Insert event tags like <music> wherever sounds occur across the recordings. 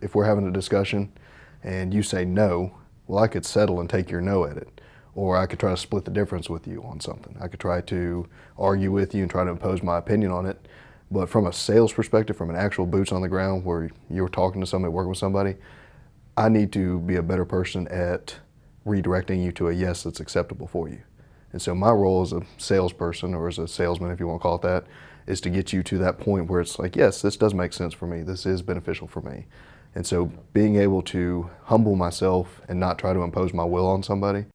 If we're having a discussion and you say no, well, I could settle and take your no at it. Or I could try to split the difference with you on something. I could try to argue with you and try to impose my opinion on it. But from a sales perspective, from an actual boots on the ground where you're talking to somebody, working with somebody, I need to be a better person at redirecting you to a yes that's acceptable for you. And so my role as a salesperson or as a salesman, if you want to call it that, is to get you to that point where it's like, yes, this does make sense for me. This is beneficial for me. And so being able to humble myself and not try to impose my will on somebody.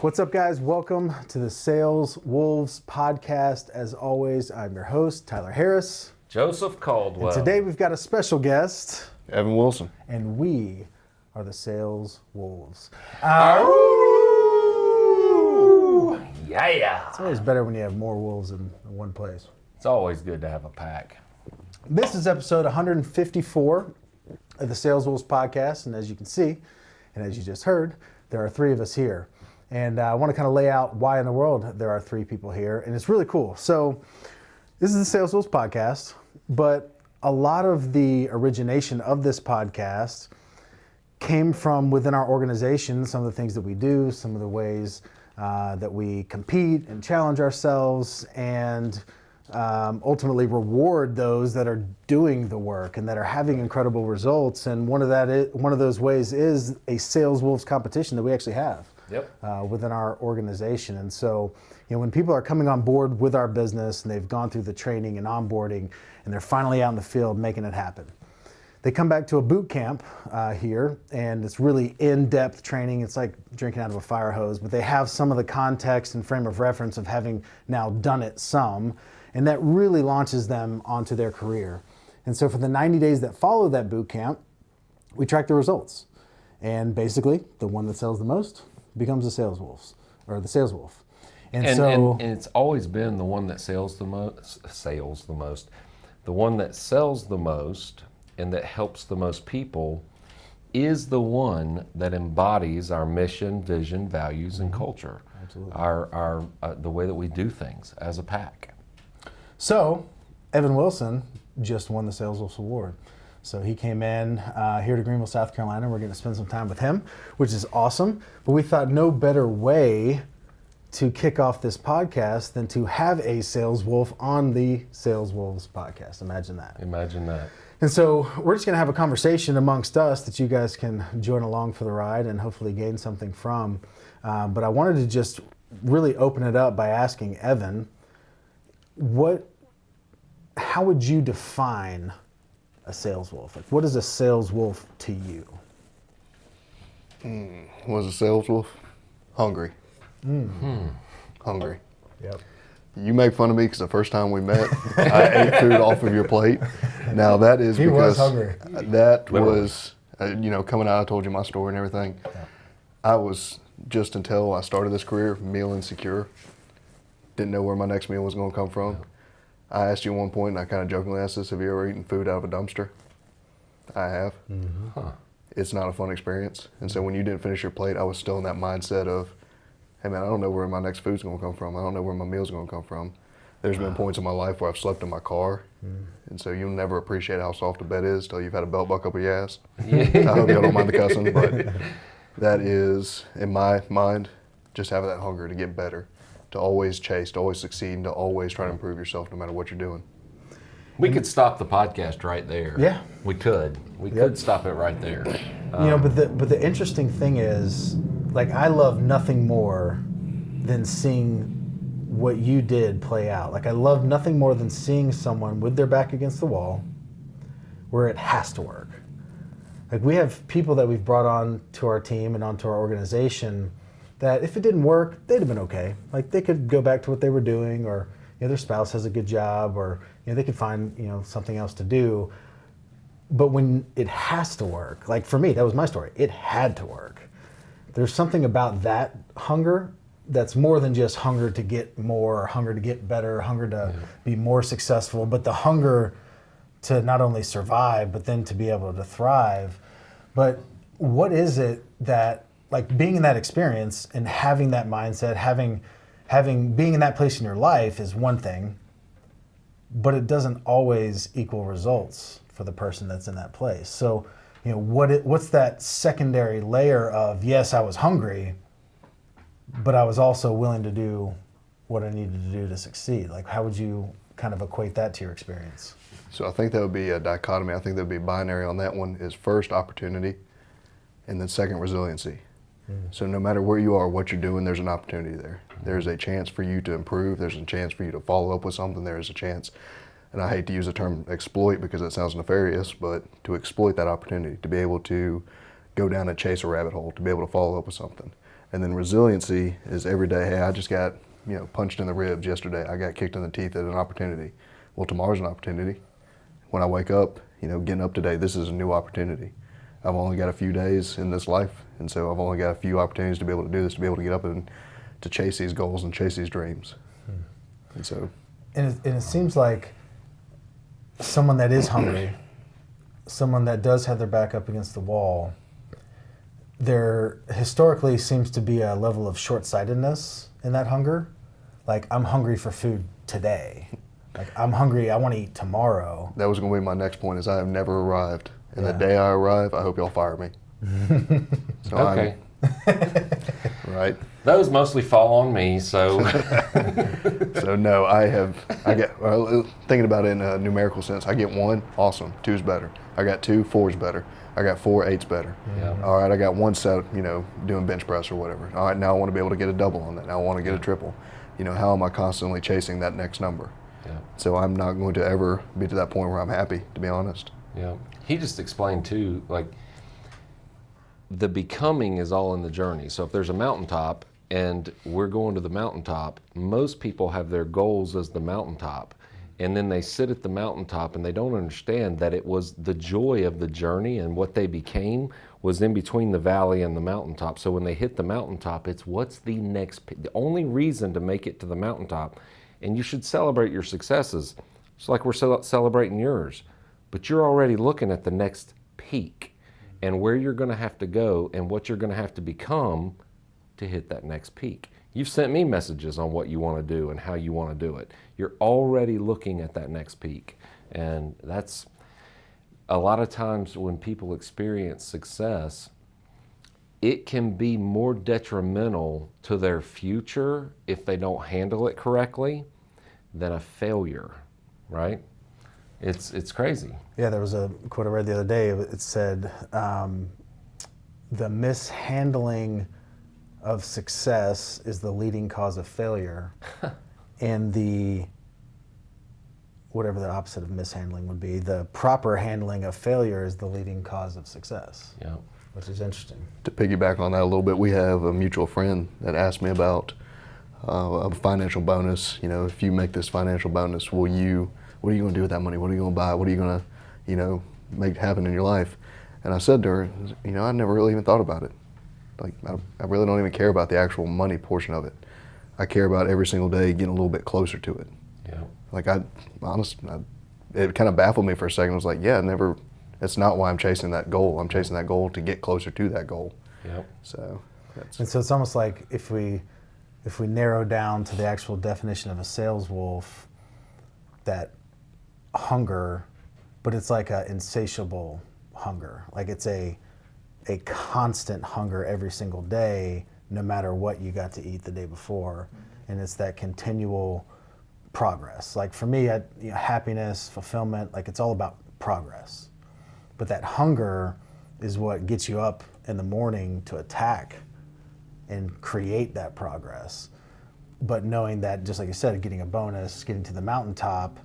What's up, guys? Welcome to the Sales Wolves podcast. As always, I'm your host, Tyler Harris. Joseph Caldwell. And today we've got a special guest, Evan Wilson. and we are the Sales Wolves. Yeah. It's always better when you have more wolves in one place. It's always good to have a pack. This is episode 154 of the Sales Wolves podcast, and as you can see, and as you just heard, there are three of us here. And uh, I want to kind of lay out why in the world there are three people here, and it's really cool. So, this is the Sales Wolves podcast, but a lot of the origination of this podcast came from within our organization, some of the things that we do, some of the ways uh, that we compete and challenge ourselves, and um, ultimately reward those that are doing the work and that are having incredible results. And one of that, is, one of those ways is a Sales Wolves competition that we actually have Yep. uh, within our organization. And so, you know, when people are coming on board with our business and they've gone through the training and onboarding and they're finally out in the field making it happen, they come back to a boot camp uh, here and it's really in-depth training. It's like drinking out of a fire hose, but they have some of the context and frame of reference of having now done it some, and that really launches them onto their career. And so for the 90 days that follow that boot camp, we track the results. And basically, the one that sells the most becomes the sales wolves or the sales wolf. And, And, so and, and it's always been the one that sells the most, sales the most, the one that sells the most and that helps the most people is the one that embodies our mission, vision, values, and culture. Absolutely. Our, our, uh, the way that we do things as a pack. So, Evan Wilson just won the Sales Wolves Award. So he came in uh, here to Greenville, South Carolina. We're going to spend some time with him, which is awesome. But we thought no better way to kick off this podcast than to have a sales wolf on the Sales Wolves podcast. Imagine that. Imagine that. And so we're just going to have a conversation amongst us that you guys can join along for the ride and hopefully gain something from. Um, but I wanted to just really open it up by asking Evan, what, how would you define a sales wolf? Like, what is a sales wolf to you? Mm, Was a sales wolf? Hungry. Mm. Hmm. Hungry. Yep. You make fun of me because the first time we met, I <laughs> ate food off of your plate. Now that is He was because hungry. that Literally. was, uh, you know, coming out. I told you my story and everything. I was just until I started this career, meal insecure. Didn't know where my next meal was going to come from. I asked you at one point, and I kind of jokingly asked this: Have you ever eaten food out of a dumpster? I have. Huh. It's not a fun experience. And so when you didn't finish your plate, I was still in that mindset of, hey man, I don't know where my next food's gonna come from. I don't know where my meal's gonna come from. There's been points in my life where I've slept in my car. Hmm. And so you'll never appreciate how soft a bed is till you've had a belt buckle up your ass. I hope y'all don't mind the cussing, but <laughs> that is, in my mind, just having that hunger to get better, to always chase, to always succeed, and to always try to improve yourself no matter what you're doing. We could stop the podcast right there. Yeah. We could. We Yep. could stop it right there. you know, but um, the but the interesting thing is, like, I love nothing more than seeing what you did play out. Like, I love nothing more than seeing someone with their back against the wall, where it has to work. Like, we have people that we've brought on to our team and onto our organization that if it didn't work, they'd have been okay. Like, they could go back to what they were doing, or you know, their spouse has a good job, or you know, they could find you know something else to do but when it has to work, like for me, that was my story. It had to work. There's something about that hunger that's more than just hunger to get more, hunger to get better, hunger to be more successful, but the hunger to not only survive, but then to be able to thrive. But what is it that like being in that experience and having that mindset, having having being in that place in your life is one thing, but it doesn't always equal results for the person that's in that place. So, you know, what it, what's that secondary layer of yes, I was hungry, but I was also willing to do what I needed to do to succeed. Like, how would you kind of equate that to your experience? So I think that would be a dichotomy. I think that would be binary on that one is first opportunity and then second resiliency. Mm. So no matter where you are, what you're doing, there's an opportunity there. There's a chance for you to improve. There's a chance for you to follow up with something. There's a chance, and I hate to use the term exploit because it sounds nefarious, but to exploit that opportunity, to be able to go down and chase a rabbit hole, to be able to follow up with something. And then resiliency is every day, hey, I just got, you know, punched in the ribs yesterday. I got kicked in the teeth at an opportunity. Well, tomorrow's an opportunity. When I wake up, you know, getting up today, this is a new opportunity. I've only got a few days in this life, and so I've only got a few opportunities to be able to do this, to be able to get up and to chase these goals and chase these dreams. Hmm. And so, And it, and it seems like someone that is hungry, <clears throat> someone that does have their back up against the wall, there historically seems to be a level of short sightedness in that hunger. Like, I'm hungry for food today. Like, I'm hungry, I want to eat tomorrow. that was going to be my next point. Is I have never arrived, and Yeah. the day I arrive, I hope y'all fire me. <laughs> so Okay. <laughs> Right. Those mostly fall on me, so <laughs> So no, I have. I get well, thinking about it in a numerical sense. I get one, awesome. Two's better. I got two, four's better. I got four, eight's better. Yeah. All right, I got one set, you know, doing bench press or whatever. All right, now I want to be able to get a double on that. Now I want to get a triple. You know, how am I constantly chasing that next number? yeah, So I'm not going to ever be to that point where I'm happy, to be honest. yeah. He just explained too, like the becoming is all in the journey. So if there's a mountaintop and we're going to the mountaintop, most people have their goals as the mountaintop. And then they sit at the mountaintop and they don't understand that it was the joy of the journey and what they became was in between the valley and the mountaintop. So when they hit the mountaintop, it's what's the next, the only reason to make it to the mountaintop. And you should celebrate your successes. It's like we're celebrating yours, but you're already looking at the next peak and where you're going to have to go and what you're going to have to become to hit that next peak. You've sent me messages on what you want to do and how you want to do it. You're already looking at that next peak. And that's a lot of times when people experience success, it can be more detrimental to their future if they don't handle it correctly than a failure, right? It's, it's crazy. Yeah, there was a quote I read the other day. It said, um, "The mishandling of success is the leading cause of failure, <laughs> and the whatever the opposite of mishandling would be, the proper handling of failure is the leading cause of success." Yeah. Which is interesting. To piggyback on that a little bit, we have a mutual friend that asked me about uh, a financial bonus. You know, if you make this financial bonus, will you? What are you going to do with that money? What are you going to buy? What are you going to, you know, make happen in your life? And I said to her, you know, I never really even thought about it. Like, I, I really don't even care about the actual money portion of it. I care about every single day getting a little bit closer to it. Yeah. Like I, honest, I, it kind of baffled me for a second. I was like, yeah, I never. That's not why I'm chasing that goal. I'm chasing that goal to get closer to that goal. Yeah. So that's And so it's almost like if we if we narrow down to the actual definition of a sales wolf, that hunger, but it's like an insatiable hunger. Like it's a a constant hunger every single day, no matter what you got to eat the day before, mm-hmm. and it's that continual progress. Like for me, I, you know, happiness, fulfillment, like it's all about progress. But that hunger is what gets you up in the morning to attack and create that progress. But knowing that, just like you said, getting a bonus, getting to the mountaintop,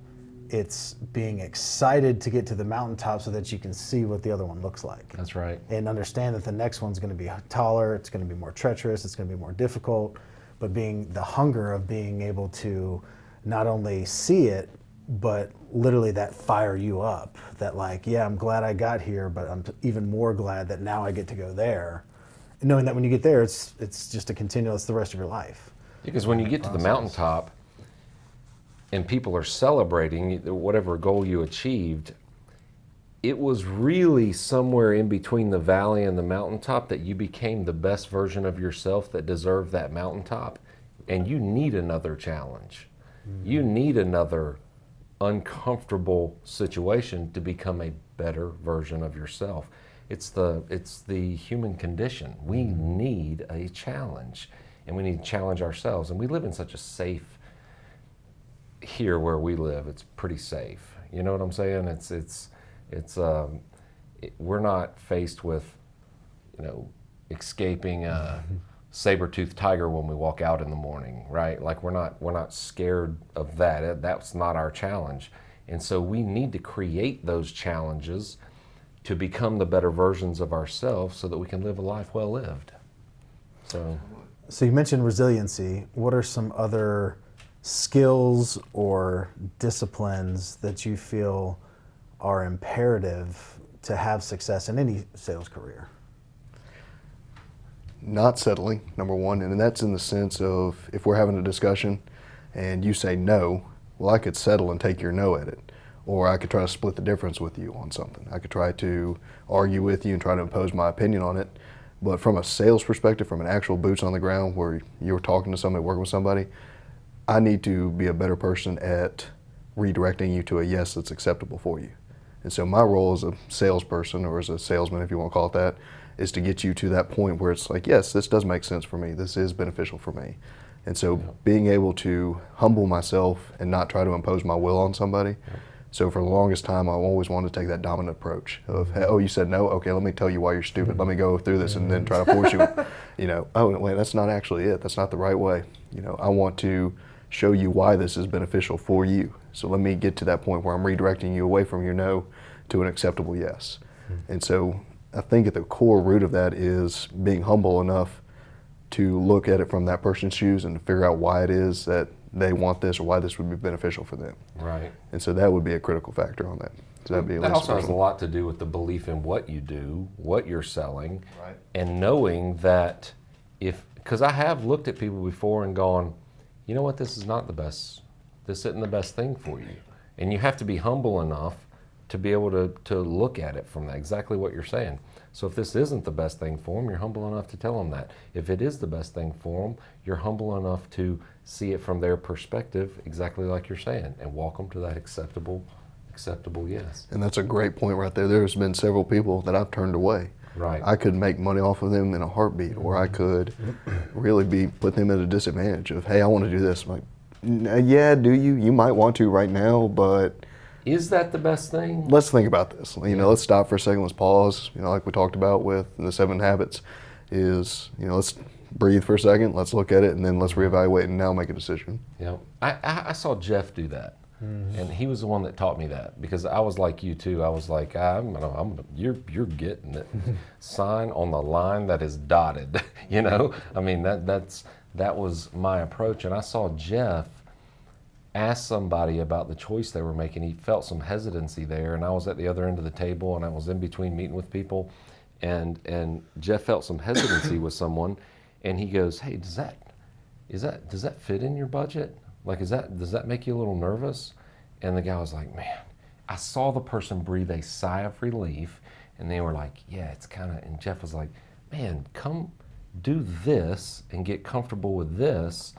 it's being excited to get to the mountaintop so that you can see what the other one looks like That's right. and understand that the next one's going to be taller, it's going to be more treacherous, it's going to be more difficult. But being the hunger of being able to not only see it, but literally that fire you up. That like, yeah, I'm glad I got here, but I'm even more glad that now I get to go there. And knowing that when you get there, it's it's just a continuous the rest of your life. Because when you get to the mountaintop and people are celebrating whatever goal you achieved, it was really somewhere in between the valley and the mountaintop that you became the best version of yourself that deserved that mountaintop. And you need another challenge. You mm-hmm. need another uncomfortable situation to become a better version of yourself. It's the it's the human condition. We mm-hmm. need a challenge and we need to challenge ourselves. And we live in such a safe here where we live. It's pretty safe. You know what I'm saying? It's it's it's um, it, we're not faced with you know escaping a <laughs> saber-toothed tiger when we walk out in the morning, right? Like we're not we're not scared of that. That's not our challenge. And so we need to create those challenges to become the better versions of ourselves so that we can live a life well lived. So So you mentioned resiliency. What are some other skills or disciplines that you feel are imperative to have success in any sales career? not settling, number one, and that's in the sense of if we're having a discussion and you say no, well, I could settle and take your no at it. Or I could try to split the difference with you on something. I could try to argue with you and try to impose my opinion on it. But from a sales perspective, from an actual boots on the ground where you're talking to somebody, working with somebody, I need to be a better person at redirecting you to a yes that's acceptable for you. And so my role as a salesperson or as a salesman, if you want to call it that, is to get you to that point where it's like, yes, this does make sense for me. This is beneficial for me. And so Yeah. being able to humble myself and not try to impose my will on somebody. So for the longest time, I always wanted to take that dominant approach of, hey, oh, you said no? Okay, let me tell you why you're stupid. Let me go through this and then try to force you, <laughs> you know, oh, wait, that's not actually it. That's not the right way. You know, I want to show you why this is beneficial for you. So let me get to that point where I'm redirecting you away from your no to an acceptable yes. Hmm. And so I think at the core root of that is being humble enough to look at it from that person's shoes and to figure out why it is that they want this or why this would be beneficial for them. right. And so that would be a critical factor on that. So that'd be That also has a lot to do with the belief in what you do, what you're selling, Right. and knowing that if, because I have looked at people before and gone, you know what, this is not the best, this isn't the best thing for you. And you have to be humble enough to be able to, to look at it from that, exactly what you're saying. So if this isn't the best thing for them, you're humble enough to tell them that. If it is the best thing for them, you're humble enough to see it from their perspective, exactly like you're saying, and walk them to that acceptable, acceptable yes. And that's a great point right there. There's been several people that I've turned away. Right. I could make money off of them in a heartbeat, or I could <clears throat> really be put them at a disadvantage of, hey, I want to do this. I'm like, uh, yeah, do you? You might want to right now, but Is that the best thing? let's think about this. You know, let's stop for a second. Let's pause. You know, like we talked about with the seven habits, is you know, let's breathe for a second. Let's look at it, and then let's reevaluate and now make a decision. Yeah, I, I, I saw Jeff do that, Mm-hmm. and he was the one that taught me that because I was like you too. I was like, ah, I'm, gonna, I'm gonna, you're, you're getting it. <laughs> Sign on the line that is dotted. <laughs> you know, I mean that that's that was my approach, and I saw Jeff ask somebody about the choice they were making. He felt some hesitancy there, and I was at the other end of the table, and I was in between meeting with people, and and Jeff felt some hesitancy <coughs> with someone, and he goes, "Hey, does that is that does that fit in your budget? Like, is that does that make you a little nervous?" And the guy was like, "Man, I saw the person breathe a sigh of relief, and they were like, "Yeah, it's kind of." And Jeff was like, "Man, come do this and get comfortable with this."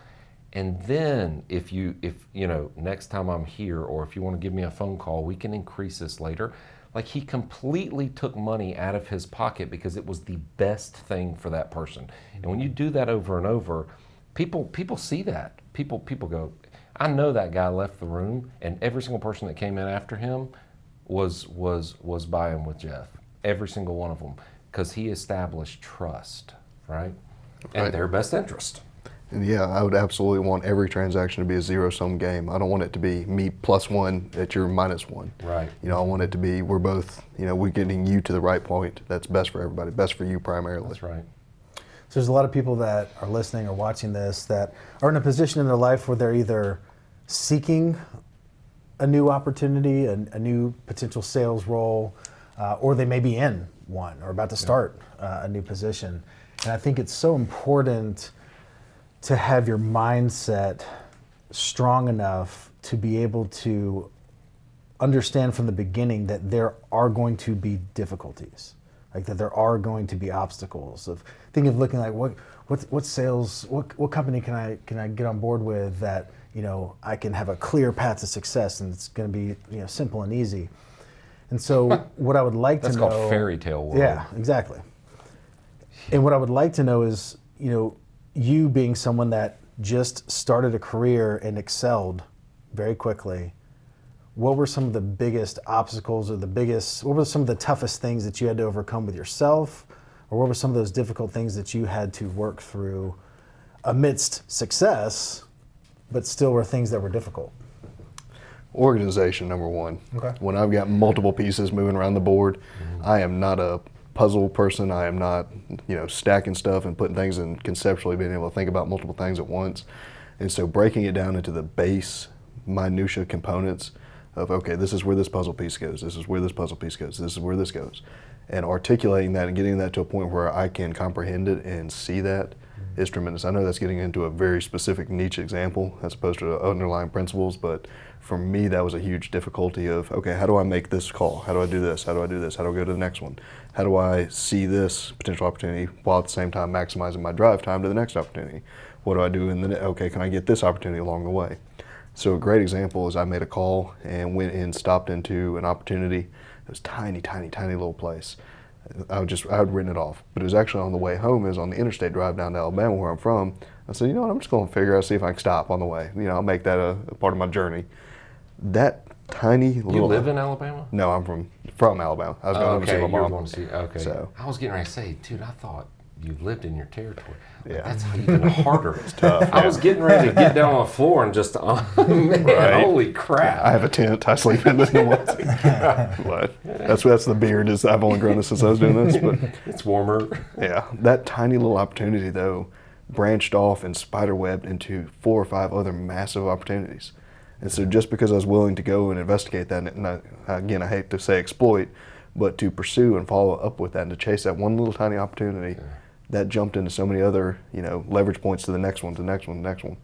And then if you if you know next time I'm here or if you want to give me a phone call, we can increase this later. Like he completely took money out of his pocket because it was the best thing for that person. And when you mm-hmm. do that over and over, people people see that. People people go, I know that guy left the room and every single person that came in after him was was was buying with Jeff. Every single one of them because he established trust, right? And Right. their best interest. And yeah, I would absolutely want every transaction to be a zero sum game. I don't want it to be me plus one at your minus one. Right. You know, I want it to be we're both, you know, we're getting you to the right point that's best for everybody, best for you primarily. That's right. So there's a lot of people that are listening or watching this that are in a position in their life where they're either seeking a new opportunity, a, a new potential sales role, uh, or they may be in one or about to start uh, a new position. And I think it's so important to have your mindset strong enough to be able to understand from the beginning that there are going to be difficulties, like that there are going to be obstacles. Of think of looking like what what what sales what what company can I can I get on board with that you know I can have a clear path to success and it's going to be you know simple and easy. And so <laughs> what I would like That's to know That's called fairy tale world. Yeah, exactly. And what I would like to know is, you know, you being someone that just started a career and excelled very quickly, what were some of the biggest obstacles or the biggest, what were some of the toughest things that you had to overcome with yourself? Or what were some of those difficult things that you had to work through amidst success, but still were things that were difficult? Organization, number one. Okay. When I've got multiple pieces moving around the board, mm-hmm. I am not a puzzle person. I am not, you know, stacking stuff and putting things and conceptually being able to think about multiple things at once. And so breaking it down into the base minutia components of okay, this is where this puzzle piece goes. This is where this puzzle piece goes. This is where this goes, and articulating that and getting that to a point where I can comprehend it and see that is tremendous. I know that's getting into a very specific niche example as opposed to underlying principles, but for me, that was a huge difficulty of, okay, how do I make this call? How do I do this? How do I do this? How do I go to the next one? How do I see this potential opportunity while at the same time maximizing my drive time to the next opportunity? What do I do in the, okay, can I get this opportunity along the way? So a great example is I made a call and went and stopped into an opportunity. It was tiny, tiny, tiny little place. I would just I had written it off, but it was actually on the way home. Is on the interstate drive down to Alabama, where I'm from. I said, you know what, I'm just going to figure out see if I can stop on the way. You know, I'll make that a, a part of my journey. That tiny You little. You live in Alabama? No, I'm from from Alabama. I was Oh, going to okay, see you my mom. going to see. Okay, So- I was getting ready to say, dude, I thought you lived in your territory. Like, Yeah. that's even harder. <laughs> it's tough, I yeah. was getting ready to get down on the <laughs> floor and just, <laughs> oh, man, Right. holy crap! I have a tent. I sleep in it. but that's that's the beard. Is I've only grown this since I was doing this, but it's warmer. Yeah, that tiny little opportunity though branched off and spiderwebbed into four or five other massive opportunities. And so just because I was willing to go and investigate that, and I, again, I hate to say exploit, but to pursue and follow up with that and to chase that one little tiny opportunity, that jumped into so many other, you know, leverage points to the next one, to the next one, to the next one.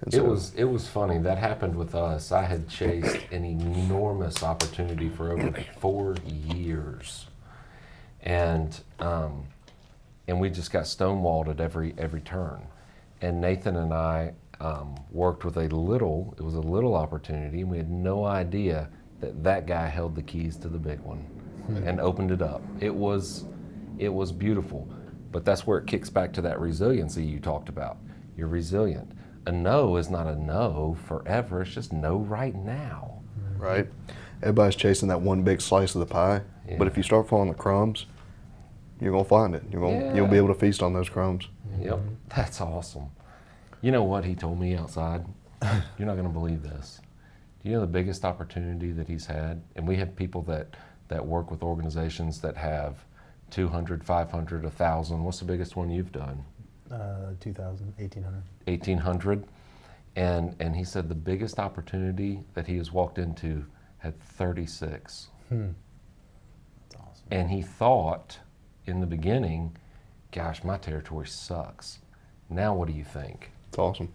And It was it was funny. That happened with us. I had chased an enormous opportunity for over <clears throat> four years, and um, and we just got stonewalled at every every turn. And Nathan and I um, worked with a little. It was a little opportunity, and we had no idea that that guy held the keys to the big one and opened it up. It was it was beautiful, but that's where it kicks back to that resiliency you talked about. You're resilient. A no is not a no forever. It's just no right now. right? Everybody's chasing that one big slice of the pie, but if you start following the crumbs, you're gonna find it. You're gonna you'll be able to feast on those crumbs. Yep, that's awesome. You know what he told me outside? <laughs> You're not going to believe this. Do you know the biggest opportunity that he's had? And we have people that, that work with organizations that have 200, 500, 1,000. What's the biggest one you've done? Uh, 2000, 1800. 1,800. And, and he said the biggest opportunity that he has walked into had 36. That's awesome. And he thought in the beginning, gosh, my territory sucks. Now what do you think? It's awesome.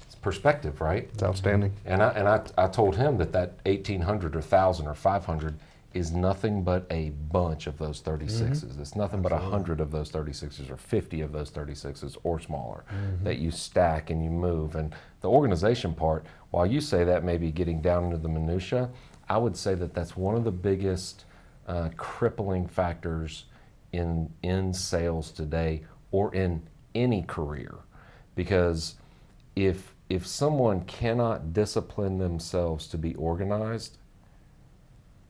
It's perspective, right? It's outstanding. And I and I, I told him that that 1800 or 1000 or 500 is nothing but a bunch of those 36s. It's nothing but a 100 of those 36s or 50 of those 36s or smaller that you stack and you move. And the organization part, while you say that may be getting down into the minutia, I would say that that's one of the biggest uh, crippling factors in in sales today or in any career because if if someone cannot discipline themselves to be organized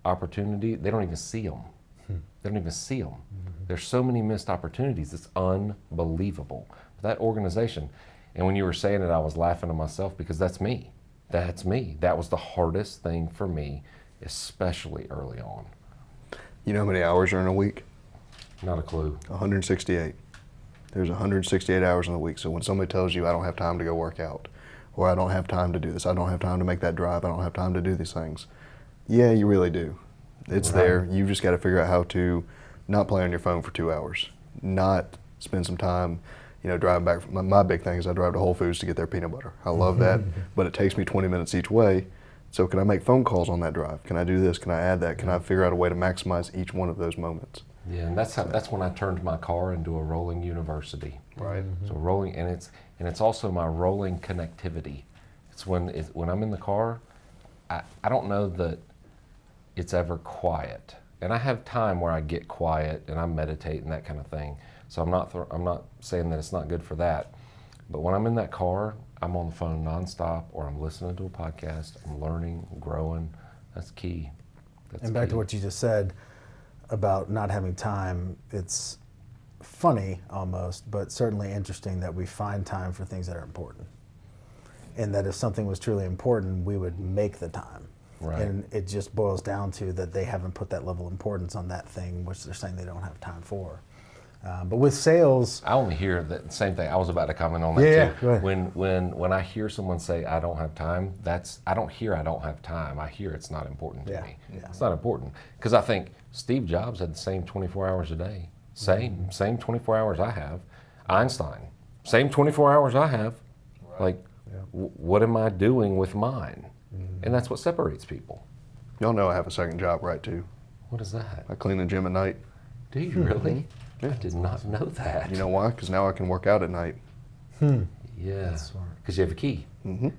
opportunity they don't even see them they don't even see them there's so many missed opportunities it's unbelievable that organization and when you were saying it i was laughing to myself because that's me that's me that was the hardest thing for me especially early on You know how many hours are in a week? not a clue 168. There's 168 hours in a week. So when somebody tells you I don't have time to go work out, or I don't have time to do this, I don't have time to make that drive, I don't have time to do these things. Yeah, you really do. It's Right. there. You've just got to figure out how to not play on your phone for two hours, not spend some time, you know, driving back. My, my big thing is I drive to Whole Foods to get their peanut butter. I love that, <laughs> but it takes me 20 minutes each way. So can I make phone calls on that drive? Can I do this? Can I add that? Can I figure out a way to maximize each one of those moments? Yeah, and that's how, that's when I turned my car into a rolling university. Right. So rolling, and it's and it's also my rolling connectivity. It's when it's, when I'm in the car, I, I don't know that it's ever quiet, and I have time where I get quiet and I meditate and that kind of thing. So I'm not I'm not saying that it's not good for that, but when I'm in that car, I'm on the phone nonstop, or I'm listening to a podcast. I'm learning, growing. That's key. That's And back key. to what you just said about not having time, it's funny almost, but certainly interesting that we find time for things that are important. And that if something was truly important, we would make the time. Right. And it just boils down to that they haven't put that level of importance on that thing, which they're saying they don't have time for. Uh, but with sales, I only hear the same thing. I was about to comment on that Yeah, too. yeah, go ahead. When when when I hear someone say I don't have time, that's I don't hear I don't have time. I hear it's not important to Yeah, me. yeah. It's not important because I think Steve Jobs had the same 24 hours a day. Same Mm-hmm. same 24 hours I have. Einstein, same 24 hours I have. Like, w- what am I doing with mine? And that's what separates people. Y'all know I have a second job, right? Too. What is that? I clean the gym at night. Do you really? I did not know that. You know why? Because now I can work out at night. Hmm. yeah, because you have a key. Mm -hmm.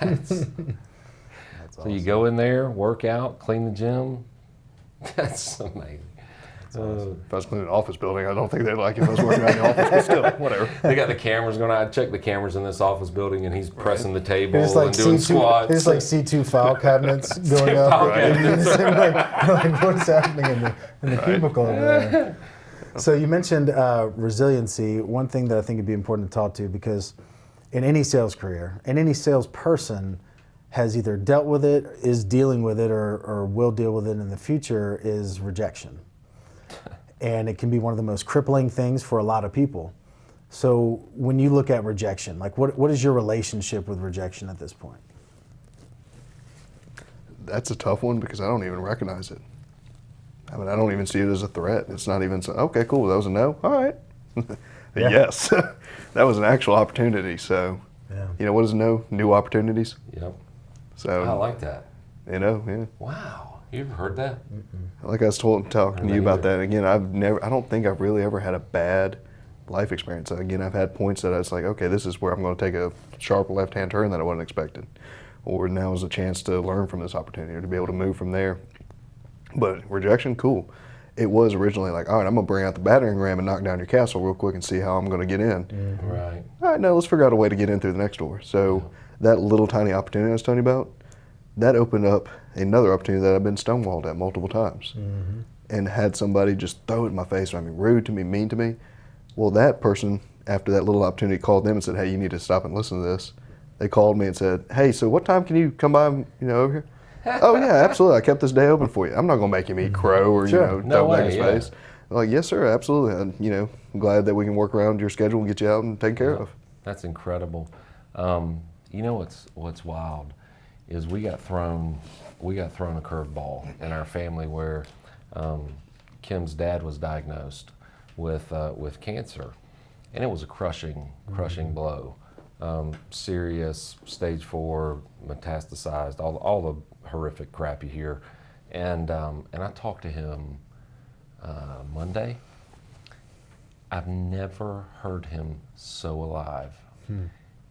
That's that's <laughs> awesome. So you go in there, work out, clean the gym. <laughs> That's amazing. Uh, If I was cleaning an office building, I don't think they'd like it if I was working out in the office, but still, <laughs> whatever. they got the cameras going. I check the cameras in this office building, and he's pressing the table There's like and doing C2, squats. there's like C2 file cabinets <laughs> going up. file and cabinets, <laughs> you're like, like, what's happening in the, in the cubicle over there? So you mentioned uh, resiliency. One thing that I think would be important to talk to because in any sales career, and any salesperson has either dealt with it, is dealing with it, or, or will deal with it in the future is rejection. And it can be one of the most crippling things for a lot of people. So when you look at rejection, like what, what is your relationship with rejection at this point? That's a tough one because I don't even recognize it. I mean, I don't even see it as a threat. It's not even so, okay, cool, that was a no. All right. <laughs> Yes, <laughs> that was an actual opportunity. So, Yeah. you know, what is no? New opportunities. Yep. So, I like that. you know, yeah. Wow. You ever heard that? Like I was told, talking to you about either. that again. I've never, I don't think I've really ever had a bad life experience. Again, I've had points that I was like, okay, this is where I'm going to take a sharp left-hand turn that I wasn't expecting, or now is a chance to learn from this opportunity or to be able to move from there. But rejection, cool. It was originally like, all right, I'm going to bring out the battering ram and knock down your castle real quick and see how I'm going to get in. Mm-hmm. Right. All right, now let's figure out a way to get in through the next door. So that little tiny opportunity I was telling you about, that opened up another opportunity that I've been stonewalled at multiple times, and had somebody just throw it in my face. I mean, rude to me, mean to me. Well, that person, after that little opportunity, called them and said, "Hey, you need to stop and listen to this." They called me and said, "Hey, so what time can you come by? You know, over here." <laughs> oh yeah, absolutely. I kept this day open for you. I'm not gonna make him eat crow or Sure. you know No throw back way, his yeah. face. I'm like, yes, sir, absolutely. And, you know, I'm glad that we can work around your schedule and get you out and take care of. That's incredible. Um, you know what's what's wild is we got thrown we got thrown a curveball in our family where um, Kim's dad was diagnosed with uh, with cancer, and it was a crushing crushing blow. Um, serious stage four metastasized all all the horrific crap you hear, and um, and I talked to him uh, Monday. I've never heard him so alive.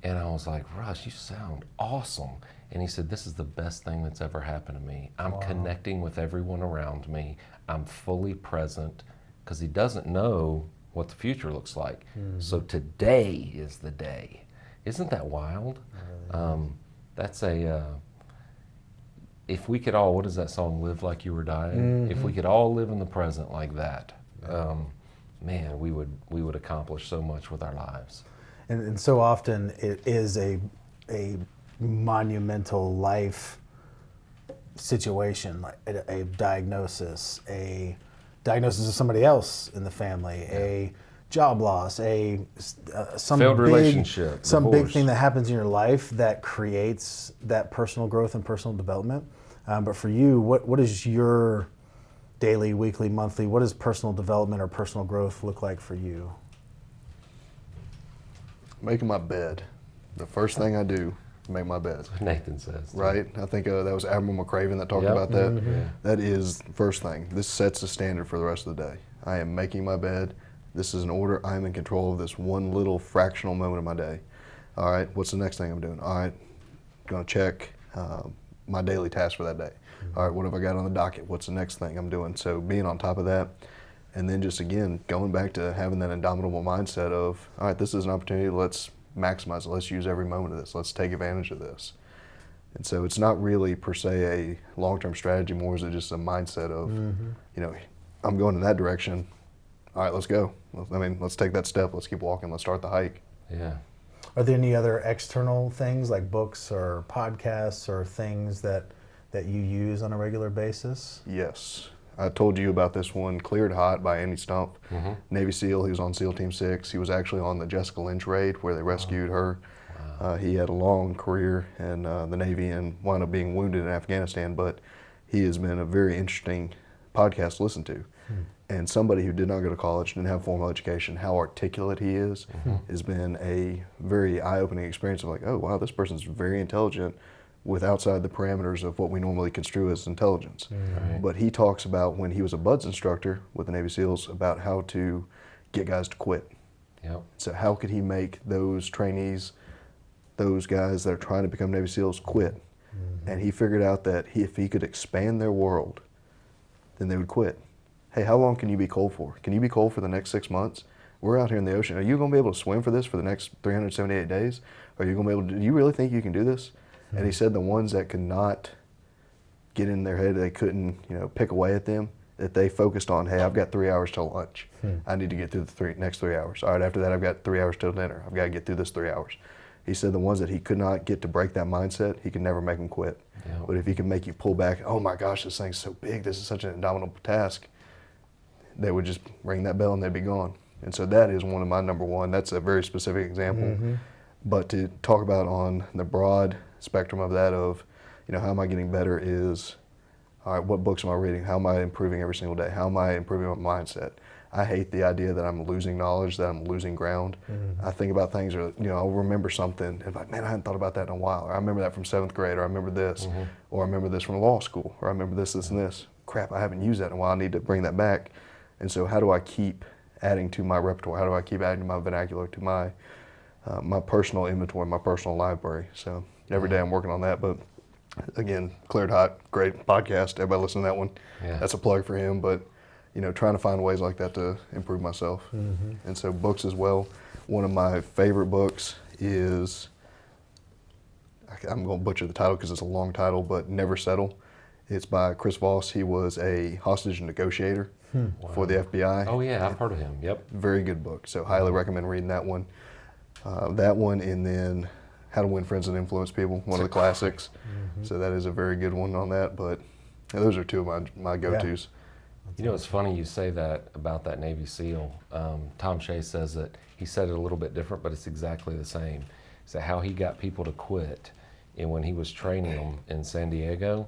And I was like, Russ, you sound awesome. And he said, This is the best thing that's ever happened to me. I'm connecting with everyone around me. I'm fully present because he doesn't know what the future looks like. So today is the day. Isn't that wild? Um, that's a. Uh, if we could all, what is that song? Live like you were dying. If we could all live in the present like that, um, man, we would we would accomplish so much with our lives. And, and so often it is a, a monumental life situation, like a, a diagnosis, a diagnosis of somebody else in the family, a job loss, a uh, some Failed big, relationship, some big thing that happens in your life that creates that personal growth and personal development. Um, but for you, what what is your daily, weekly, monthly? What does personal development or personal growth look like for you? Making my bed. The first thing I do make my bed. Nathan says. too. Right? I think uh, that was Admiral McRaven that talked Yep. about that. Yeah. That is first thing. This sets the standard for the rest of the day. I am making my bed. This is an order. I am in control of this one little fractional moment of my day. All right, what's the next thing I'm doing? All right, going to check uh, my daily task for that day. All right, what have I got on the docket? What's the next thing I'm doing? So being on top of that, and then just again going back to having that indomitable mindset of, all right, this is an opportunity. Let's maximize it. Let's use every moment of this. Let's take advantage of this. And so it's not really per se a long-term strategy. More is it just a mindset of, mm-hmm. you know, I'm going in that direction. All right, let's go. I mean, let's take that step. Let's keep walking. Let's start the hike. Yeah. Are there any other external things like books or podcasts or things that that you use on a regular basis? Yes. I told you about this one, Cleared Hot by Andy Stumpf, Navy SEAL. He was on SEAL Team 6. He was actually on the Jessica Lynch raid where they rescued her. Uh, he had a long career in uh, the Navy and wound up being wounded in Afghanistan, but he has been a very interesting podcast to listen to. And somebody who did not go to college, didn't have formal education, how articulate he is, has been a very eye opening experience of like, oh, wow, this person's very intelligent with outside the parameters of what we normally construe as intelligence. Mm-hmm. Right. But he talks about when he was a BUD/S instructor with the Navy SEALs about how to get guys to quit. Yep. So how could he make those trainees, those guys that are trying to become Navy SEALs, quit? Mm-hmm. And he figured out that he, if he could expand their world, then they would quit. Hey, how long can you be cold for? Can you be cold for the next six months? We're out here in the ocean. Are you going to be able to swim for this for the next 378 days? Are you going to be able to? Do you really think you can do this? And he said the ones that could not get in their head, they couldn't, you know, pick away at them. That they focused on, hey, I've got three hours till lunch. Hmm. I need to get through the three, next three hours. All right, after that, I've got three hours till dinner. I've got to get through this three hours. He said the ones that he could not get to break that mindset, he could never make them quit. Yeah. But if he could make you pull back, oh my gosh, this thing's so big, this is such an indomitable task, they would just ring that bell and they'd be gone. And so that is one of my number one. That's a very specific example. Mm-hmm. But to talk about on the broad spectrum of that of, you know, how am I getting better is, all right, what books am I reading? How am I improving every single day? How am I improving my mindset? I hate the idea that I'm losing knowledge, that I'm losing ground. I think about things, or you know, I'll remember something and like, man, I hadn't thought about that in a while. Or I remember that from seventh grade, or I remember this, or I remember this from law school, or I remember this, this, and this. Crap, I haven't used that in a while. I need to bring that back. And so, how do I keep adding to my repertoire? How do I keep adding to my vernacular, to my uh, my personal inventory, my personal library? So every day I'm working on that. But again, Cleared Hot, great podcast. Everybody listen to that one. Yeah. That's a plug for him. But you know, trying to find ways like that to improve myself. And so books as well. One of my favorite books is I- I'm going to butcher the title because it's a long title, but Never Settle. It's by Chris Voss. He was a hostage negotiator for the FBI. Oh yeah, I've heard of him. Yep. Very good book. So highly recommend reading that one. Uh, that one, and then How to Win Friends and Influence People, one of the classics. So that is a very good one on that. But yeah, those are two of my my go-tos. You know, it's funny you say that about that Navy SEAL. Um, Tom Shea says that he said it a little bit different, but it's exactly the same. So how he got people to quit, and when he was training them in San Diego,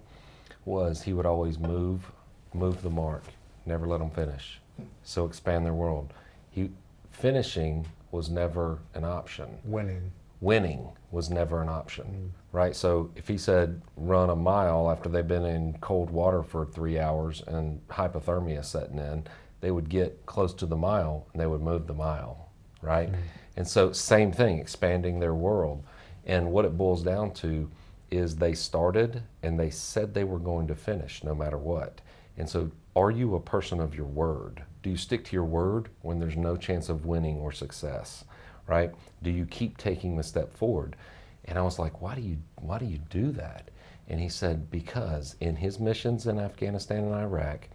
was he would always move, move the mark, never let them finish. So expand their world. He finishing was never an option Winning. Winning was never an option, mm. right? So if he said run a mile after they've been in cold water for three hours and hypothermia setting in, they would get close to the mile and they would move the mile, right? Mm. And so same thing, expanding their world. And what it boils down to is they started and they said they were going to finish no matter what. And so are you a person of your word? Do you stick to your word when there's no chance of winning or success? Right? Do you keep taking the step forward? And I was like, why do you why do you do that? And he said, because in his missions in Afghanistan and Iraq,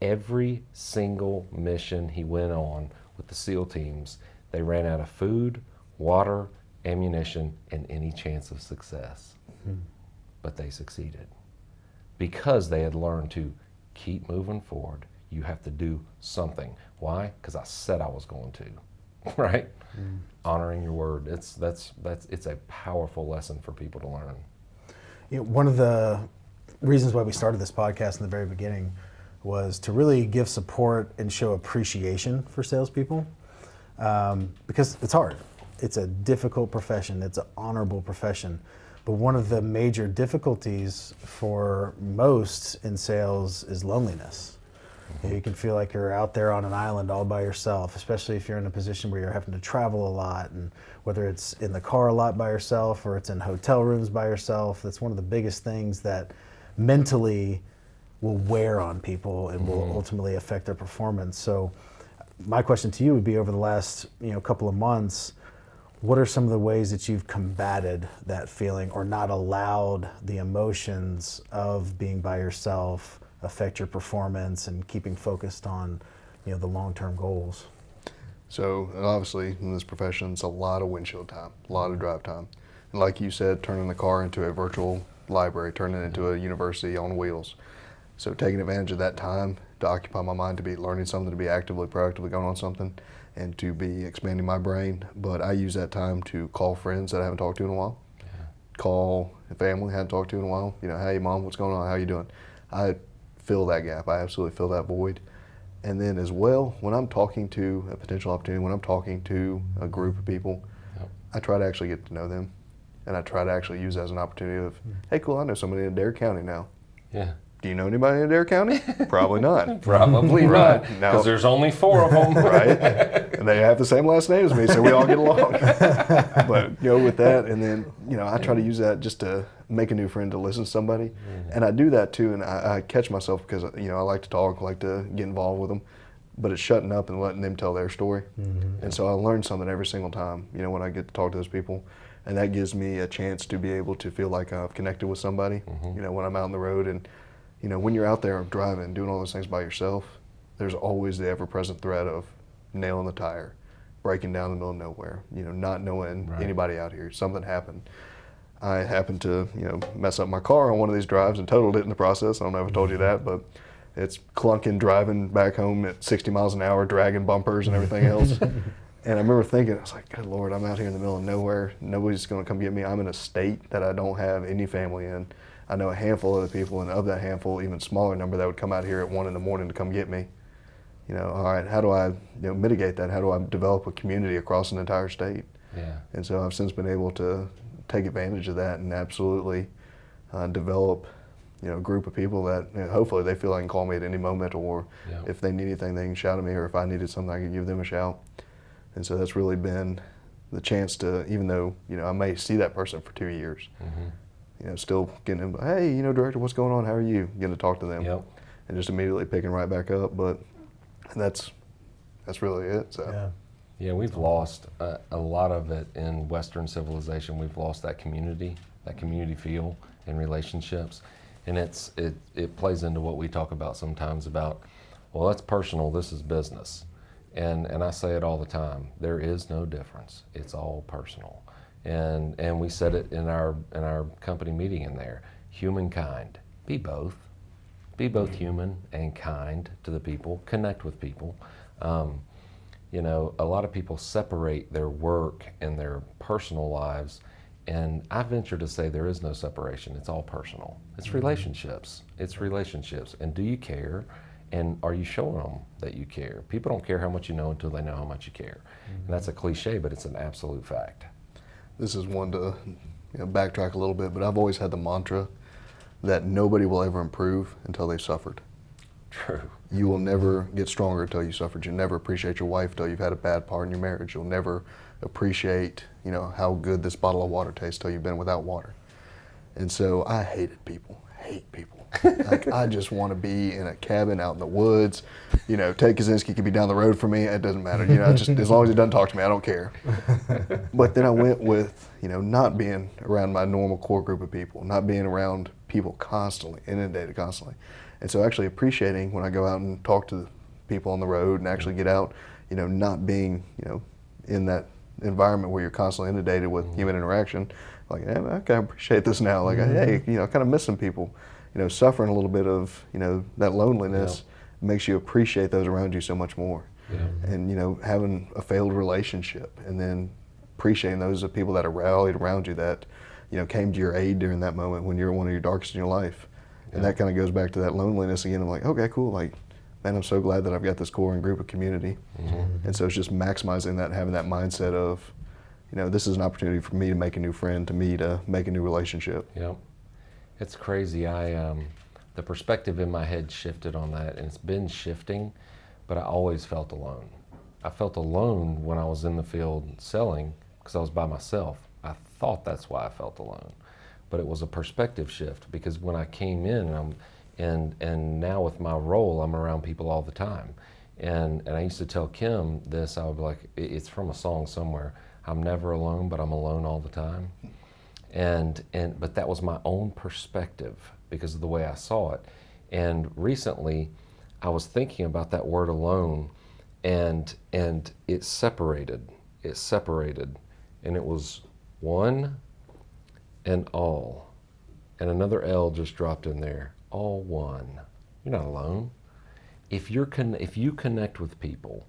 every single mission he went on with the SEAL teams, they ran out of food, water, ammunition, and any chance of success. Hmm. But they succeeded because they had learned to keep moving forward. You have to do something. Why? Because I said I was going to. <laughs> right? Honoring your word. It's that's that's it's a powerful lesson for people to learn. You know, one of the reasons why we started this podcast in the very beginning was to really give support and show appreciation for salespeople um, because it's hard. it's a difficult profession. It's an honorable profession. But one of the major difficulties for most in sales is loneliness. You, can feel like you're out there on an island all by yourself, especially if you're in a position where you're having to travel a lot, and whether it's in the car a lot by yourself or it's in hotel rooms by yourself. That's one of the biggest things that mentally will wear on people and will mm-hmm. ultimately affect their performance. So, my question to you would be: over the last you know couple of months, what are some of the ways that you've combated that feeling or not allowed the emotions of being by yourself affect your performance and keeping focused on you know the long-term goals? So obviously in this profession, it's a lot of windshield time, a lot of drive time. And like you said, turning the car into a virtual library, turning it into a university on wheels. So taking advantage of that time to occupy my mind, to be learning something, to be actively, proactively going on something, and to be expanding my brain. But I use that time to call friends that I haven't talked to in a while, call family I haven't talked to in a while. You know, hey mom, what's going on? How are you doing? I fill that gap. I absolutely fill that void. And then as well, when I'm talking to a potential opportunity, when I'm talking to a group of people, Yep. I try to actually get to know them. And I try to actually use that as an opportunity of, hmm. hey, cool, I know somebody in Adair County now. Yeah. Do you know anybody in Adair County? Probably not. <laughs> Probably <laughs> Right. not. Now- Because there's only four of them. <laughs> right? And they have the same last name as me, so we all get along. but you know, with that, and then you know, I try to use that just to make a new friend to listen to somebody, mm. and I do that too. And I, I catch myself because you know I like to talk, like to get involved with them, but it's shutting up and letting them tell their story. Mm-hmm. And so I learn something every single time. You know, when I get to talk to those people. And that gives me a chance to be able to feel like I've connected with somebody. Mm-hmm. You know, when I'm out on the road and you know, when you're out there driving, doing all those things by yourself, there's always the ever-present threat of nailing the tire, breaking down in the middle of nowhere. You know, not knowing Right. anybody out here. Something happened. I happened to, you know, mess up my car on one of these drives and totaled it in the process. I don't know if I told you that, but it's clunking driving back home at 60 miles an hour, dragging bumpers and everything else. <laughs> and I remember thinking, I was like, good Lord, I'm out here in the middle of nowhere. Nobody's going to come get me. I'm in a state that I don't have any family in. I know a handful of the people, and of that handful, even smaller number that would come out here at one in the morning to come get me. You know, all right, how do I, you know, mitigate that? How do I develop a community across an entire state? Yeah. And so I've since been able to take advantage of that and absolutely uh, develop, you know, a group of people that you know, hopefully they feel they can call me at any moment, or Yeah. if they need anything, they can shout at me, or if I needed something, I can give them a shout. And so that's really been the chance to, even though you know I may see that person for two years, Mhm. you know, still getting them, hey, you know, director, what's going on? How are you? Getting to talk to them, Yep. and just immediately picking right back up. But that's that's really it. So. Yeah. Yeah, we've lost a, a lot of it in Western civilization. We've lost that community, that community feel and relationships, and it's it it plays into what we talk about sometimes about, well, that's personal. This is business, and and I say it all the time. There is no difference. It's all personal, and and we said it in our in our company meeting in there. Humankind, be both be both human and kind to the people, connect with people. Um, you know, a lot of people separate their work and their personal lives, and I venture to say there is no separation. It's all personal. It's mm-hmm. relationships. It's relationships. And do you care? And are you showing them that you care? People don't care how much you know until they know how much you care. And that's a cliche, but it's an absolute fact. this is one to you know, backtrack a little bit, but I've always had the mantra that nobody will ever improve until they've suffered. True. You will never get stronger until you suffered. You'll never appreciate your wife until you've had a bad part in your marriage. You'll never appreciate, you know, how good this bottle of water tastes till you've been without water. And so I hated people, hate people. <laughs> like I just want to be in a cabin out in the woods. You know, Ted Kaczynski could be down the road from me. It doesn't matter. You know, just as long as he doesn't talk to me, I don't care. <laughs> but then I went with, you know, not being around my normal core group of people, not being around people constantly, inundated constantly. And so actually appreciating when I go out and talk to people on the road and actually get out, you know, not being, you know, in that environment where you're constantly inundated with mm-hmm. human interaction. Like, yeah, okay, I appreciate this now. Like, hey, mm-hmm. you know, kind of missing people, you know, suffering a little bit of, you know, that loneliness makes you appreciate those around you so much more. Yeah. Mm-hmm. And, you know, having a failed relationship and then appreciating those of people that are rallied around you that, you know, came to your aid during that moment when you're one of your darkest in your life. And Yeah. that kind of goes back to that loneliness again. I'm like, okay, cool. Like, man, I'm so glad that I've got this core and group of community. And so it's just maximizing that, having that mindset of, you know, this is an opportunity for me to make a new friend, to me to make a new relationship. Yep. It's crazy. I um, the perspective in my head shifted on that, and it's been shifting, but I always felt alone. I felt alone when I was in the field selling because I was by myself. I thought that's why I felt alone, but it was a perspective shift because when I came in, and I'm, and and now with my role, I'm around people all the time, and and I used to tell Kim this. I would be like, it's from a song somewhere. I'm never alone, but I'm alone all the time and and but that was my own perspective because of the way I saw it. And recently, I was thinking about that word alone, and and it separated. It separated, and it was one and all, and another L just dropped in there. All one. You're not alone. If you're con- if you connect with people,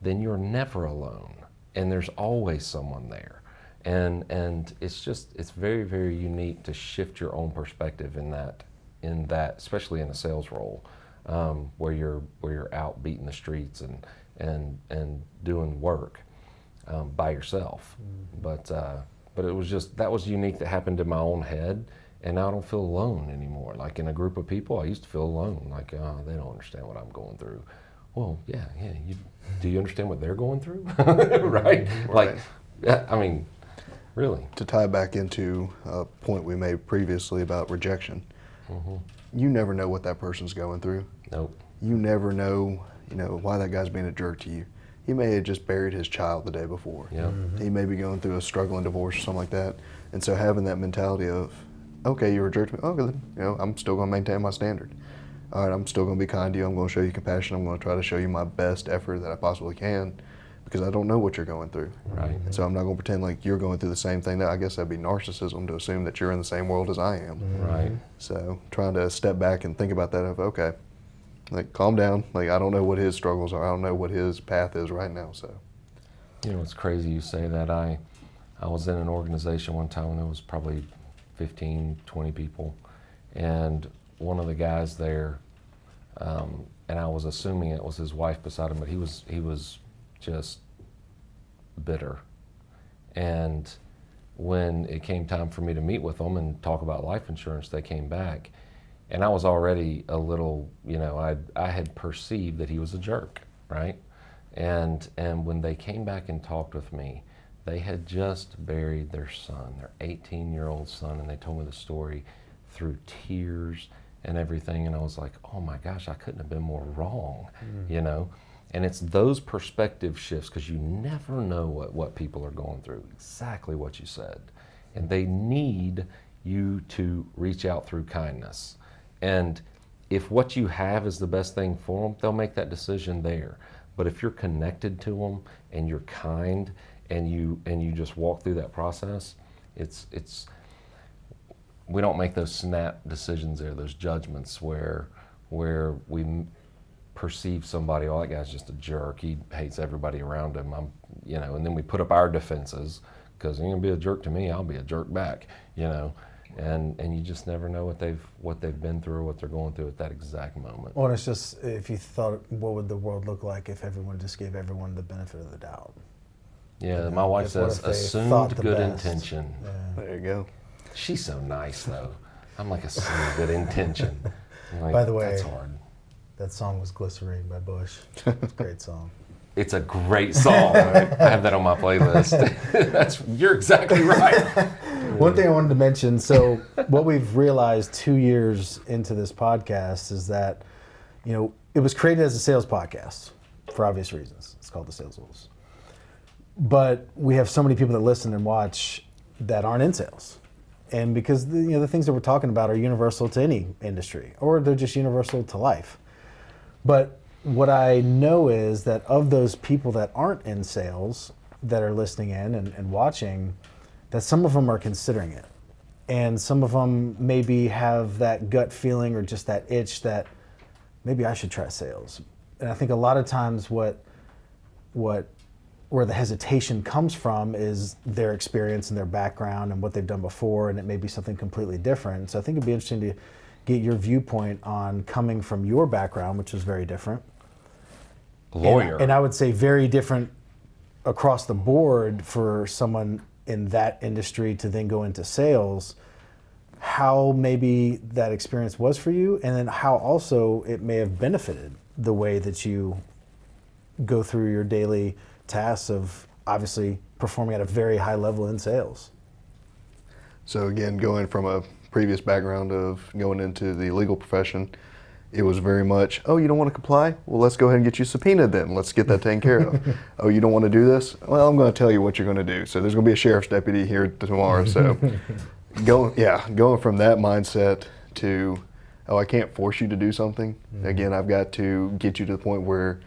then you're never alone, and there's always someone there and and it's just it's very very unique to shift your own perspective in that in that especially in a sales role um, where you're where you're out beating the streets and and and doing work um, by yourself but uh, but it was just that was unique that happened in my own head and now I don't feel alone anymore like in a group of people I used to feel alone like oh, they don't understand what I'm going through well yeah yeah you do you understand what they're going through <laughs> right like Right. yeah, I mean Really? To tie back into a point we made previously about rejection, mm-hmm. you never know what that person's going through. Nope. You never know, you know, why that guy's being a jerk to you. He may have just buried his child the day before. Yep. Mm-hmm. He may be going through a struggling divorce or something like that. And so having that mentality of, okay, you're a jerk to me. Okay, then, you know, I'm still going to maintain my standard. All right, I'm still going to be kind to you. I'm going to show you compassion. I'm going to try to show you my best effort that I possibly can because I don't know what you're going through. Right. And so I'm not going to pretend like you're going through the same thing. That I guess that'd be narcissism to assume that you're in the same world as I am. Right. So trying to step back and think about that of okay, like calm down. Like I don't know what his struggles are. I don't know what his path is right now. So You know, it's crazy you say that. I, I was in an organization one time and there was probably 15, 20 people. And one of the guys there, um, and I was assuming it was his wife beside him, but he was, he was just bitter. And when it came time for me to meet with them and talk about life insurance, they came back. And I was already a little, you know, I, I had perceived that he was a jerk, right? And, and when they came back and talked with me, they had just buried their son, their 18 year old son, and they told me the story through tears and everything. And I was like, oh my gosh, I couldn't have been more wrong, mm. you know? And it's those perspective shifts because you never know what, what people are going through, exactly what you said. And they need you to reach out through kindness. And if what you have is the best thing for them, they'll make that decision there. But if you're connected to them and you're kind and you and you just walk through that process, it's it's we don't make those snap decisions there, those judgments where where we perceive somebody, oh, that guy's just a jerk. He hates everybody around him. I'm, you know, and then we put up our defenses because you're gonna be a jerk to me, I'll be a jerk back. You know, and and you just never know what they've what they've been through or what they're going through at that exact moment. Well, it's just if you thought, what would the world look like if everyone just gave everyone the benefit of the doubt? Yeah, know, my wife if what says if they assumed good best? intention. Yeah. there you go. She's so nice though. I'm like assumed good intention. <laughs> Like, By the way- that's hard. That song was "Glycerine" by Bush. <laughs> It's a great song. It's a great song. I have that on my playlist. <laughs> That's you're exactly right. One thing I wanted to mention. So, <laughs> what we've realized two years into this podcast is that, you know, it was created as a sales podcast for obvious reasons. It's called the Sales Wolves. But we have so many people that listen and watch that aren't in sales, and because the, you know the things that we're talking about are universal to any industry, or they're just universal to life. But what I know is that of those people that aren't in sales that are listening in and, and watching, that some of them are considering it. And some of them maybe have that gut feeling or just that itch that maybe I should try sales. And I think a lot of times what what where the hesitation comes from is their experience and their background and what they've done before, and it may be something completely different. So I think it'd be interesting to get your viewpoint on coming from your background, which is very different. And- Lawyer. And, I would say very different across the board for someone in that industry to then go into sales, how maybe that experience was for you, and then how also it may have benefited the way that you go through your daily tasks of obviously performing at a very high level in sales. So again, going from a previous background of going into the legal profession, it was very much, oh, you don't want to comply? Well, let's go ahead and get you subpoenaed then. Let's get that taken care of. <laughs> oh, you don't want to do this? Well, I'm going to tell you what you're going to do. So there's going to be a sheriff's deputy here tomorrow. So <laughs> going, yeah, going from that mindset to, oh, I can't force you to do something. Mm-hmm. Again, I've got to get you to the point where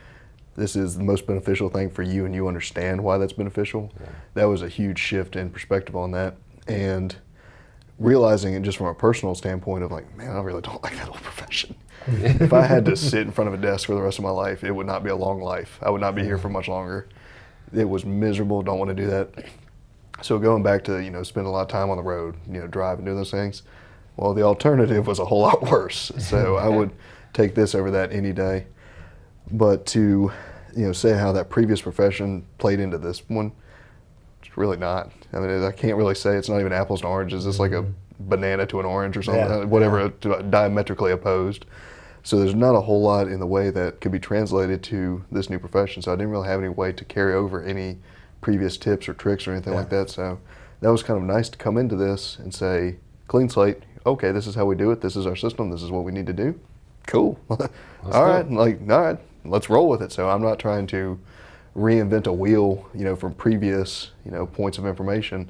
this is the most beneficial thing for you and you understand why that's beneficial. Yeah. That was a huge shift in perspective on that. And realizing it just from a personal standpoint of like, man, I really don't like that whole profession. <laughs> if I had to sit in front of a desk for the rest of my life, it would not be a long life. I would not be here for much longer. It was miserable. Don't want to do that. So going back to you know spend a lot of time on the road, you know, driving, doing those things. Well, the alternative was a whole lot worse. So I <laughs> would take this over that any day. But to you know say how that previous profession played into this one, it's really not. I mean, I can't really say it's not even apples and oranges. It's like a mm-hmm. Banana to an orange or something, yeah. Uh, whatever, yeah. Uh, diametrically opposed. So there's not a whole lot in the way that could be translated to this new profession. So I didn't really have any way to carry over any previous tips or tricks or anything yeah. like that. So that was kind of nice to come into this and say, clean slate. Okay, this is how we do it. This is our system. This is what we need to do. Cool. <laughs> all right, like all right, let's roll with it. So I'm not trying to reinvent a wheel, you know, from previous, you know, points of information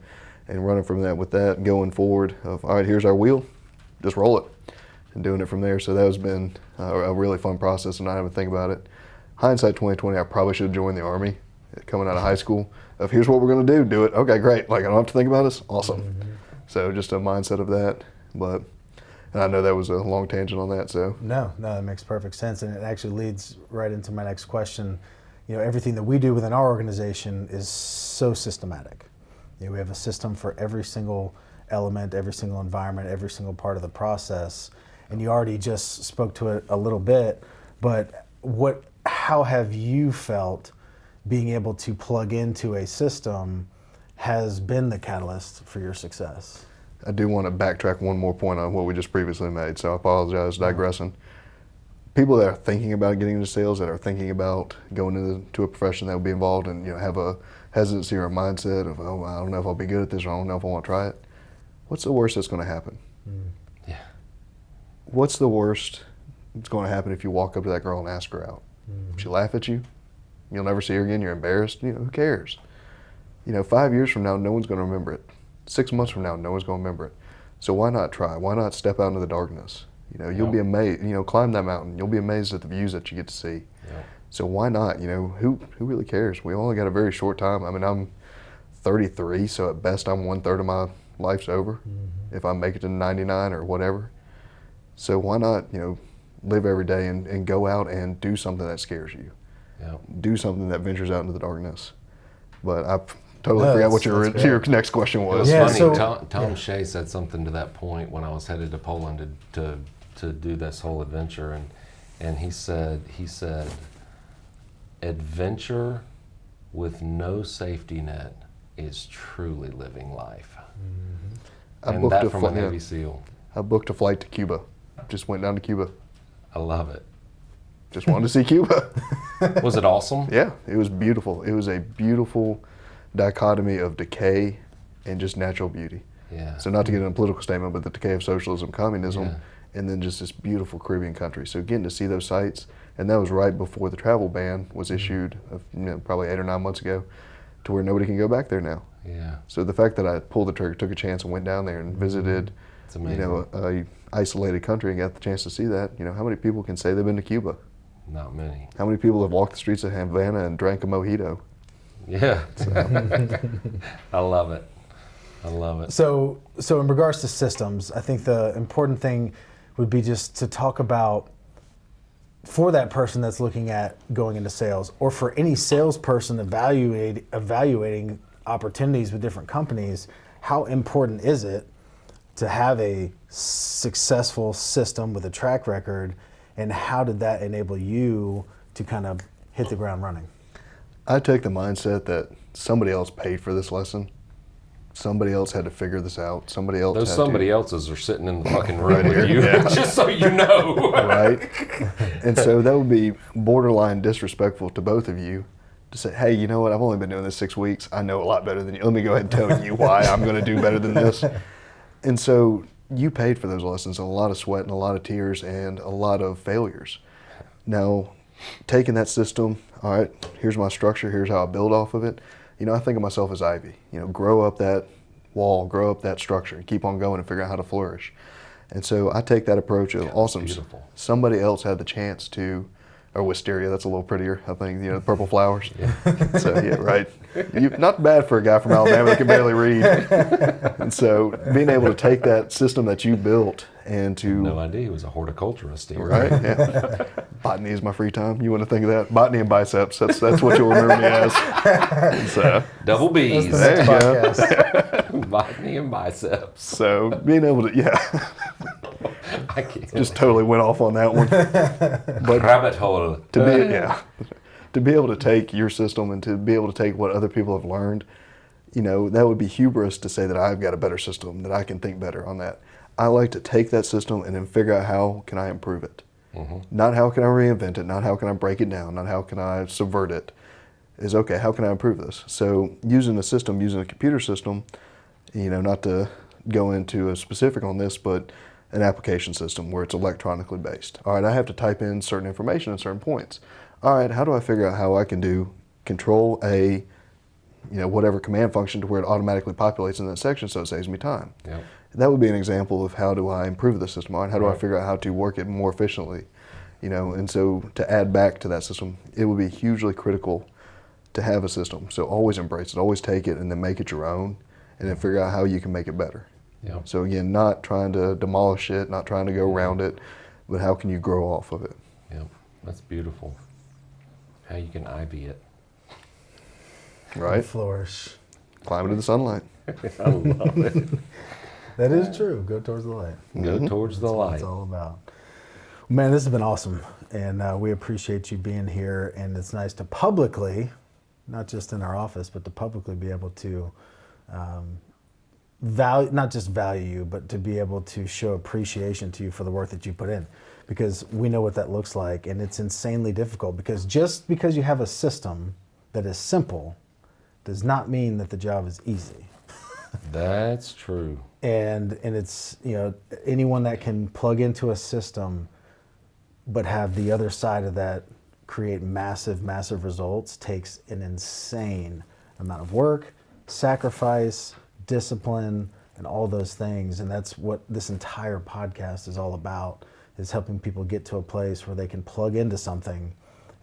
and running from that with that going forward of, all right, here's our wheel, just roll it and doing it from there. So that has been a really fun process and I haven't think about it. Hindsight 2020, I probably should have joined the Army coming out of high school of here's what we're going to do, do it. Okay, great. Like I don't have to think about this. Awesome. Mm-hmm. So just a mindset of that. But and I know that was a long tangent on that. So no, no, that makes perfect sense, and it actually leads right into my next question you know, everything that we do within our organization is so systematic. You know, we have a system for every single element, every single environment, every single part of the process. And you already just spoke to it a little bit, but what, how have you felt being able to plug into a system has been the catalyst for your success? I do want to backtrack one more point on what we just previously made, so I apologize digressing people that are thinking about getting into sales, that are thinking about going into a profession that will be involved and you know have a hesitancy or a mindset of oh I don't know if I'll be good at this or I don't know if I want to try it. What's the worst that's going to happen? Mm. Yeah. What's the worst that's going to happen if you walk up to that girl and ask her out? Mm-hmm. She laugh at you. You'll never see her again. You're embarrassed. You know who cares? You know, five years from now, no one's going to remember it. Six months from now, no one's going to remember it. So why not try? Why not step out into the darkness? You know, you'll be amazed. You know, climb that mountain. You'll be amazed at the views that you get to see. So why not? You know, who who really cares? We only got a very short time. I mean, I'm 33, so at best I'm one third of my life's over. Mm-hmm. If I make it to 99 or whatever, so why not? You know, live every day and, and go out and do something that scares you. Yep. Do something that ventures out into the darkness. But I totally no, forgot what your your next question was. It was yeah, funny. So, Tom, Tom yeah. Shea said something to that point when I was headed to Poland to, to to do this whole adventure, and and he said he said adventure with no safety net is truly living life. Mm-hmm. And that from flight, a Navy. SEAL. I booked a flight to Cuba. Just went down to Cuba. I love it. Just wanted to see Cuba. <laughs> was it awesome? <laughs> Yeah, it was beautiful. It was a beautiful dichotomy of decay and just natural beauty. Yeah. So not to get in a political statement, but the decay of socialism, communism, yeah and then just this beautiful Caribbean country. So getting to see those sites, and that was right before the travel ban was mm-hmm. issued, you know, probably eight or nine months ago, to where nobody can go back there now. Yeah. So the fact that I pulled the trigger, took a chance, and went down there and mm-hmm. visited, you know, a, a, isolated country and got the chance to see that. You know, how many people can say they've been to Cuba? Not many. How many people have walked the streets of Havana and drank a mojito? Yeah. So. <laughs> I love it. I love it. So, so in regards to systems, I think the important thing would be just to talk about for that person that's looking at going into sales or for any salesperson evaluate, evaluating opportunities with different companies, how important is it to have a successful system with a track record and how did that enable you to kind of hit the ground running? I take the mindset that somebody else paid for this lesson. Somebody else had to figure this out. Somebody else. Those somebody to, else's are sitting in the <laughs> fucking room Right with here. you, Yeah. <laughs> just so you know. right? <laughs> and so that would be borderline disrespectful to both of you to say, hey, you know what? I've only been doing this six weeks. I know a lot better than you. Let me go ahead and tell you why I'm going to do better than this. And so you paid for those lessons, a lot of sweat and a lot of tears and a lot of failures. Now, taking that system, all right, here's my structure, here's how I build off of it. You know, I think of myself as Ivy. You know, grow up that wall, grow up that structure, and keep on going and figure out how to flourish. And so I take that approach of awesome. beautiful. Somebody else had the chance to, or wisteria, that's a little prettier, I think, you know, the purple flowers. <laughs> so, yeah, right. You, not bad for a guy from Alabama that can barely read. <laughs> and so being able to take that system that you built and to No idea he was a horticulturist. Here. Right. Yeah. Botany is my free time. You want to think of that? Botany and biceps. That's that's what you'll remember me as. So, Double B's, the There you go. <laughs> botany and biceps. so being able to, yeah, I can't. just totally went off on that one. <laughs> But rabbit hole. to be, <laughs> yeah, to be able to take your system and to be able to take what other people have learned, you know, that would be hubris to say that I've got a better system, that I can think better on that. I like to take that system and then figure out how can I improve it. Mm-hmm. Not how can I reinvent it, not how can I break it down, not how can I subvert it. Is okay, how can I improve this? So using a system, using a computer system, you know, not to go into a specific on this, but an application system where it's electronically based. All right, I have to type in certain information at certain points. All right, how do I figure out how I can do control A, you know, whatever command function to where it automatically populates in that section so it saves me time? Yep. That would be an example of how do I improve the system, all right? How do I figure out how to work it more efficiently? You know, and so to add back to that system, it would be hugely critical to have a system. So always embrace it, always take it and then make it your own and then figure out how you can make it better. Yep. So again, not trying to demolish it, not trying to go around it, but how can you grow off of it? Yep. That's beautiful. How you can ivy it. Right? Flourish. Climb into the sunlight. <laughs> I love it. <laughs> That is true. Go towards the light. Go towards the That's what light. it's all about. Man, this has been awesome, and uh, we appreciate you being here. And it's nice to publicly, not just in our office, but to publicly be able to um, value, not just value you, but to be able to show appreciation to you for the work that you put in, because we know what that looks like, and it's insanely difficult. Because just because you have a system that is simple, does not mean that the job is easy <laughs> That's true. and and it's you know anyone that can plug into a system but have the other side of that create massive massive results takes an insane amount of work sacrifice discipline and all those things and that's what this entire podcast is all about is helping people get to a place where they can plug into something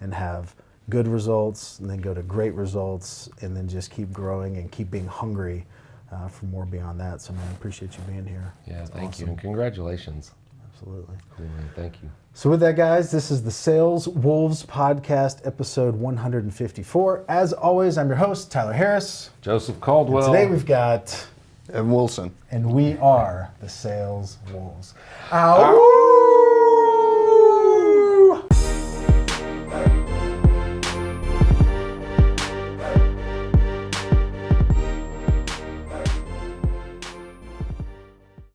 and have good results and then go to great results and then just keep growing and keep being hungry uh, for more beyond that. So, man, I appreciate you being here. Yeah, It's thank you. And congratulations. Absolutely. Cool, man. Thank you. So, with that, guys, this is the Sales Wolves Podcast, episode 154. As always, I'm your host, Tyler Harris. Joseph Caldwell. Today we've got, Evan Wilson. and we are the Sales Wolves. Ow!